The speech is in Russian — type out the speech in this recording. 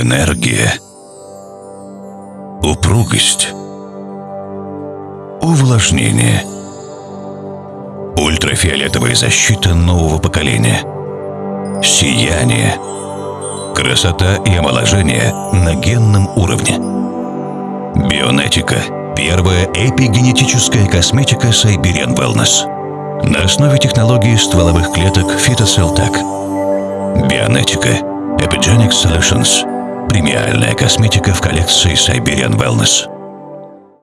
Энергия. Упругость. Увлажнение. Ультрафиолетовая защита нового поколения. Сияние. Красота и омоложение на генном уровне. Бионетика. Первая эпигенетическая косметика Siberian Wellness. На основе технологии стволовых клеток Phytoceltac. Бионетика. Epigenic Solutions. Премиальная косметика в коллекции Siberian Wellness.